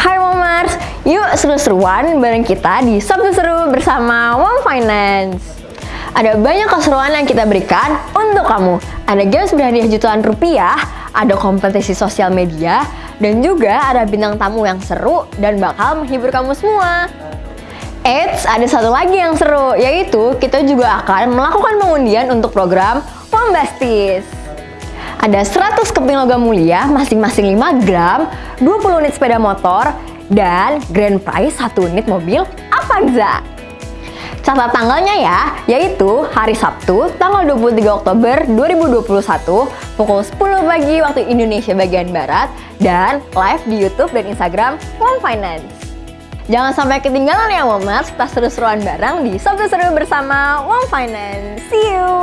Hai Momers, yuk seru-seruan bareng kita di Sabtu Seru bersama Mom Finance. Ada banyak keseruan yang kita berikan untuk kamu. Ada games berhadiah jutaan rupiah, ada kompetisi sosial media, dan juga ada bintang tamu yang seru dan bakal menghibur kamu semua. Eits, ada satu lagi yang seru, yaitu kita juga akan melakukan pengundian untuk program Mom Besties. Ada 100 keping logam mulia, masing-masing 5 gram, 20 unit sepeda motor, dan grand prize 1 unit mobil Avanza. Catat tanggalnya ya, yaitu hari Sabtu tanggal 23 Oktober 2021 pukul 10 pagi waktu Indonesia bagian Barat dan live di YouTube dan Instagram Mom Finance. Jangan sampai ketinggalan ya Momers, kita seru-seruan bareng di Sabtu Seru bersama Mom Finance. See you!